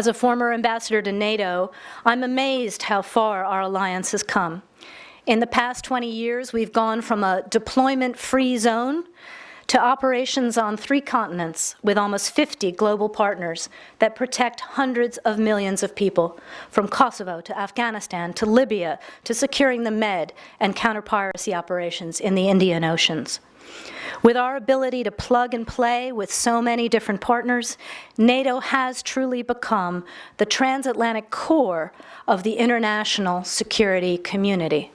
As a former ambassador to NATO, I'm amazed how far our alliance has come. In the past 20 years, we've gone from a deployment-free zone to operations on three continents with almost 50 global partners that protect hundreds of millions of people, from Kosovo to Afghanistan to Libya to securing the Med and counter-piracy operations in the Indian Oceans. With our ability to plug and play with so many different partners, NATO has truly become the transatlantic core of the international security community.